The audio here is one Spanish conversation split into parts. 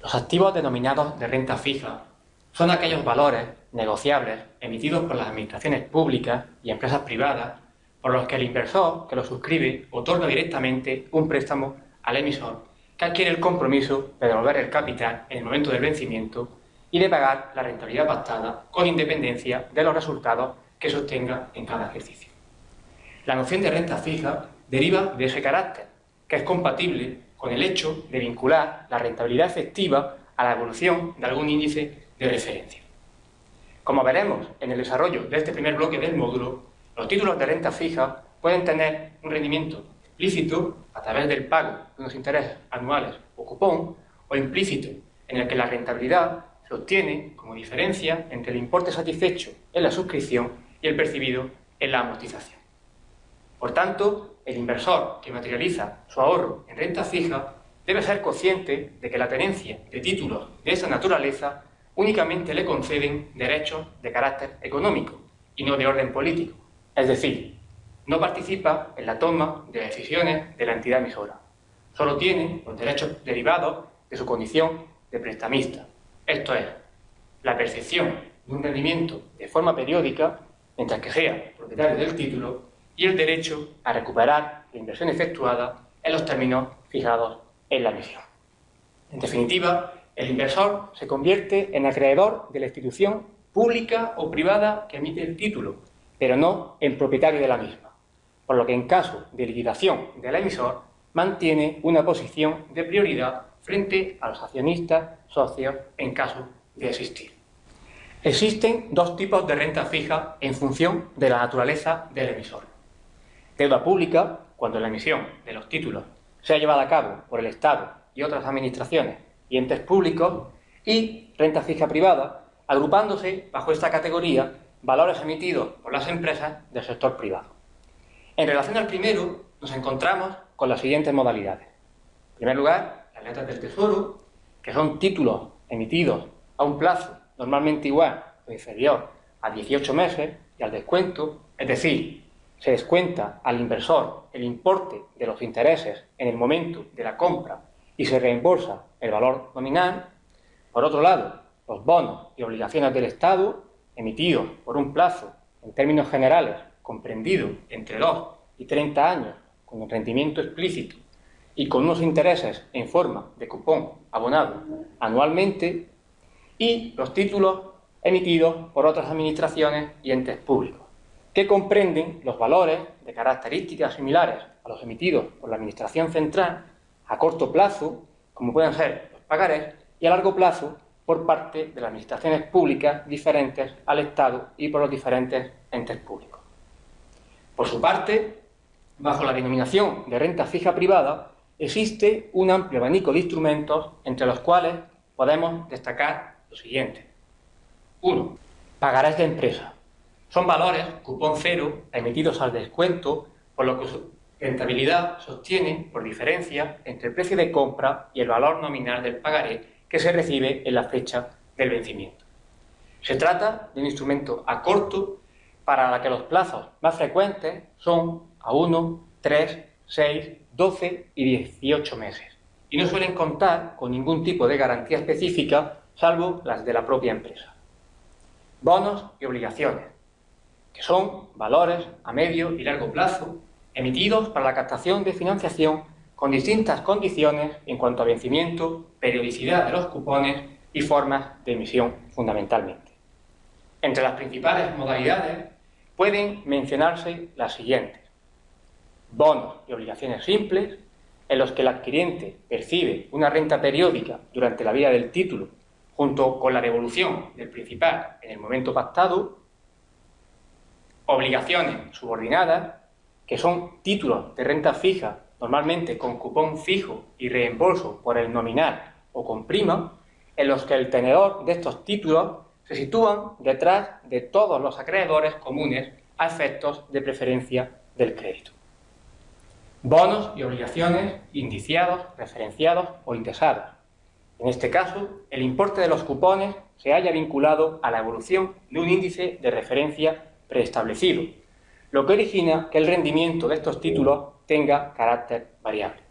Los activos denominados de renta fija son aquellos valores negociables emitidos por las administraciones públicas y empresas privadas por los que el inversor que lo suscribe otorga directamente un préstamo al emisor que adquiere el compromiso de devolver el capital en el momento del vencimiento y de pagar la rentabilidad pactada con independencia de los resultados que sostenga en cada ejercicio. La noción de renta fija deriva de ese carácter, que es compatible con el hecho de vincular la rentabilidad efectiva a la evolución de algún índice de referencia. Como veremos en el desarrollo de este primer bloque del módulo, los títulos de renta fija pueden tener un rendimiento explícito a través del pago de unos intereses anuales o cupón, o implícito en el que la rentabilidad se obtiene como diferencia entre el importe satisfecho en la suscripción y el percibido en la amortización. Por tanto, el inversor que materializa su ahorro en renta fija debe ser consciente de que la tenencia de títulos de esa naturaleza únicamente le conceden derechos de carácter económico y no de orden político. Es decir, no participa en la toma de decisiones de la entidad emisora. Solo tiene los derechos derivados de su condición de prestamista. Esto es, la percepción de un rendimiento de forma periódica mientras que sea propietario del título y el derecho a recuperar la inversión efectuada en los términos fijados en la emisión. En definitiva, el inversor se convierte en acreedor de la institución pública o privada que emite el título, pero no en propietario de la misma, por lo que en caso de liquidación del emisor mantiene una posición de prioridad frente a los accionistas socios en caso de existir. Existen dos tipos de renta fija en función de la naturaleza del emisor. Deuda pública, cuando la emisión de los títulos sea llevada a cabo por el Estado y otras administraciones y entes públicos, y renta fija privada, agrupándose bajo esta categoría valores emitidos por las empresas del sector privado. En relación al primero, nos encontramos con las siguientes modalidades. En primer lugar, las letras del Tesoro, que son títulos emitidos a un plazo normalmente igual o inferior a 18 meses y al descuento, es decir, se descuenta al inversor el importe de los intereses en el momento de la compra y se reembolsa el valor nominal. Por otro lado, los bonos y obligaciones del Estado emitidos por un plazo, en términos generales, comprendido entre 2 y 30 años, con un rendimiento explícito y con unos intereses en forma de cupón abonado anualmente, y los títulos emitidos por otras administraciones y entes públicos que comprenden los valores de características similares a los emitidos por la Administración Central a corto plazo, como pueden ser los pagarés, y a largo plazo por parte de las administraciones públicas diferentes al Estado y por los diferentes entes públicos. Por su parte, bajo la denominación de renta fija privada, existe un amplio abanico de instrumentos entre los cuales podemos destacar lo siguiente. 1. Pagarés de empresa. Son valores, cupón cero, emitidos al descuento, por lo que su rentabilidad sostiene por diferencia entre el precio de compra y el valor nominal del pagaré que se recibe en la fecha del vencimiento. Se trata de un instrumento a corto para la que los plazos más frecuentes son a 1, 3, 6, 12 y 18 meses y no suelen contar con ningún tipo de garantía específica salvo las de la propia empresa. Bonos y obligaciones que son valores a medio y largo plazo emitidos para la captación de financiación con distintas condiciones en cuanto a vencimiento, periodicidad de los cupones y formas de emisión fundamentalmente. Entre las principales modalidades pueden mencionarse las siguientes. Bonos y obligaciones simples, en los que el adquiriente percibe una renta periódica durante la vida del título junto con la devolución del principal en el momento pactado obligaciones subordinadas, que son títulos de renta fija, normalmente con cupón fijo y reembolso por el nominal o con prima, en los que el tenedor de estos títulos se sitúan detrás de todos los acreedores comunes a efectos de preferencia del crédito. Bonos y obligaciones indiciados, referenciados o indexados. En este caso, el importe de los cupones se haya vinculado a la evolución de un índice de referencia preestablecido, lo que origina que el rendimiento de estos títulos tenga carácter variable.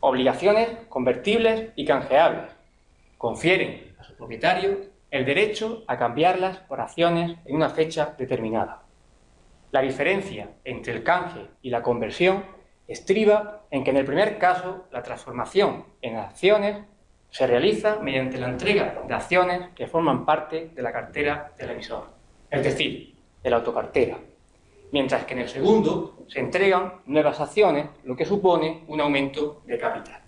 Obligaciones convertibles y canjeables, confieren a su propietario el derecho a cambiarlas por acciones en una fecha determinada. La diferencia entre el canje y la conversión estriba en que en el primer caso la transformación en acciones se realiza mediante la entrega de acciones que forman parte de la cartera del emisor, es decir, de la autocartera, mientras que en el segundo se entregan nuevas acciones, lo que supone un aumento de capital.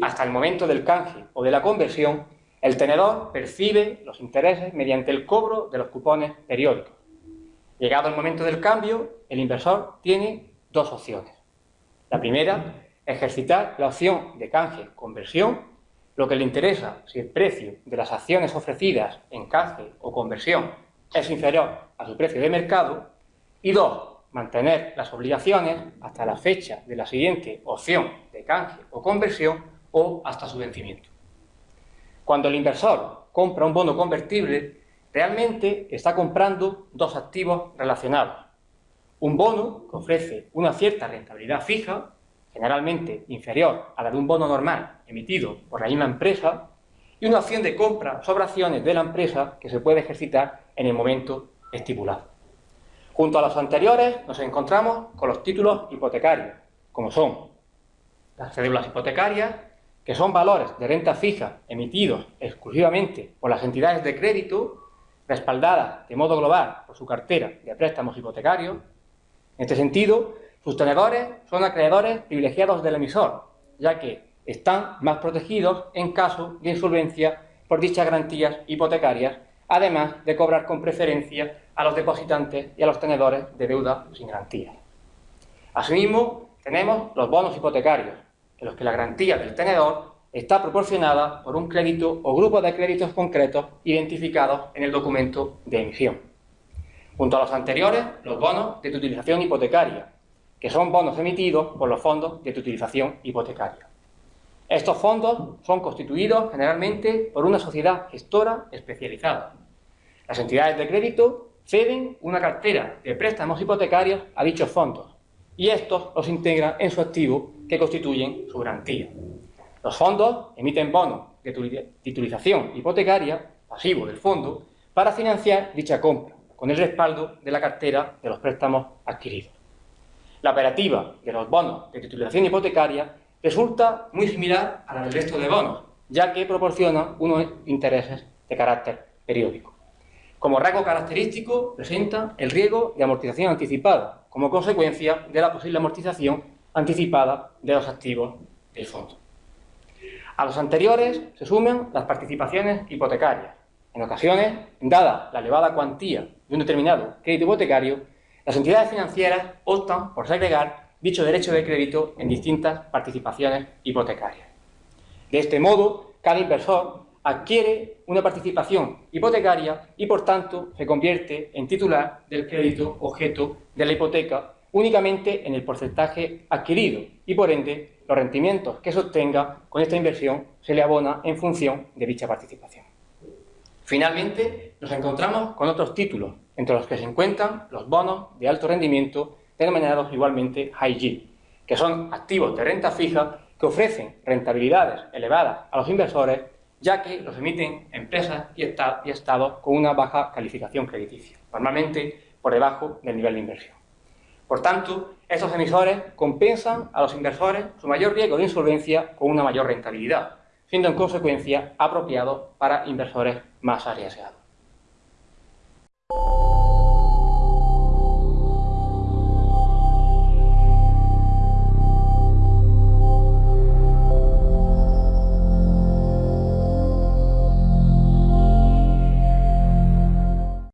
Hasta el momento del canje o de la conversión, el tenedor percibe los intereses mediante el cobro de los cupones periódicos. Llegado el momento del cambio, el inversor tiene dos opciones. La primera, ejercitar la opción de canje-conversión, lo que le interesa si el precio de las acciones ofrecidas en canje o conversión es inferior a su precio de mercado, y dos, mantener las obligaciones hasta la fecha de la siguiente opción de canje o conversión o hasta su vencimiento. Cuando el inversor compra un bono convertible, realmente está comprando dos activos relacionados, un bono que ofrece una cierta rentabilidad fija, generalmente inferior a la de un bono normal emitido por la misma empresa, y una opción de compra sobre acciones de la empresa que se puede ejercitar en el momento estipulado. Junto a los anteriores nos encontramos con los títulos hipotecarios, como son las cédulas hipotecarias, que son valores de renta fija emitidos exclusivamente por las entidades de crédito, respaldadas de modo global por su cartera de préstamos hipotecarios, en este sentido, sus tenedores son acreedores privilegiados del emisor, ya que están más protegidos en caso de insolvencia por dichas garantías hipotecarias, además de cobrar con preferencia a los depositantes y a los tenedores de deuda sin garantía. Asimismo, tenemos los bonos hipotecarios, en los que la garantía del tenedor está proporcionada por un crédito o grupo de créditos concretos identificados en el documento de emisión. Junto a los anteriores, los bonos de utilización hipotecaria, que son bonos emitidos por los fondos de utilización hipotecaria. Estos fondos son constituidos generalmente por una sociedad gestora especializada. Las entidades de crédito ceden una cartera de préstamos hipotecarios a dichos fondos y estos los integran en su activo que constituyen su garantía. Los fondos emiten bonos de titulización hipotecaria, pasivo del fondo, para financiar dicha compra, con el respaldo de la cartera de los préstamos adquiridos. La operativa de los bonos de titulación hipotecaria resulta muy similar a la del resto de bonos, ya que proporciona unos intereses de carácter periódico. Como rasgo característico, presenta el riesgo de amortización anticipada, como consecuencia de la posible amortización anticipada de los activos del fondo. A los anteriores se suman las participaciones hipotecarias, en ocasiones, dada la elevada cuantía de un determinado crédito hipotecario, las entidades financieras optan por segregar dicho derecho de crédito en distintas participaciones hipotecarias. De este modo, cada inversor adquiere una participación hipotecaria y, por tanto, se convierte en titular del crédito objeto de la hipoteca únicamente en el porcentaje adquirido y, por ende, los rendimientos que se obtenga con esta inversión se le abona en función de dicha participación. Finalmente, nos encontramos con otros títulos, entre los que se encuentran los bonos de alto rendimiento denominados igualmente high que son activos de renta fija que ofrecen rentabilidades elevadas a los inversores, ya que los emiten empresas y, estados con una baja calificación crediticia, normalmente por debajo del nivel de inversión. Por tanto, estos emisores compensan a los inversores su mayor riesgo de insolvencia con una mayor rentabilidad, siendo en consecuencia apropiado para inversores más arriesgados.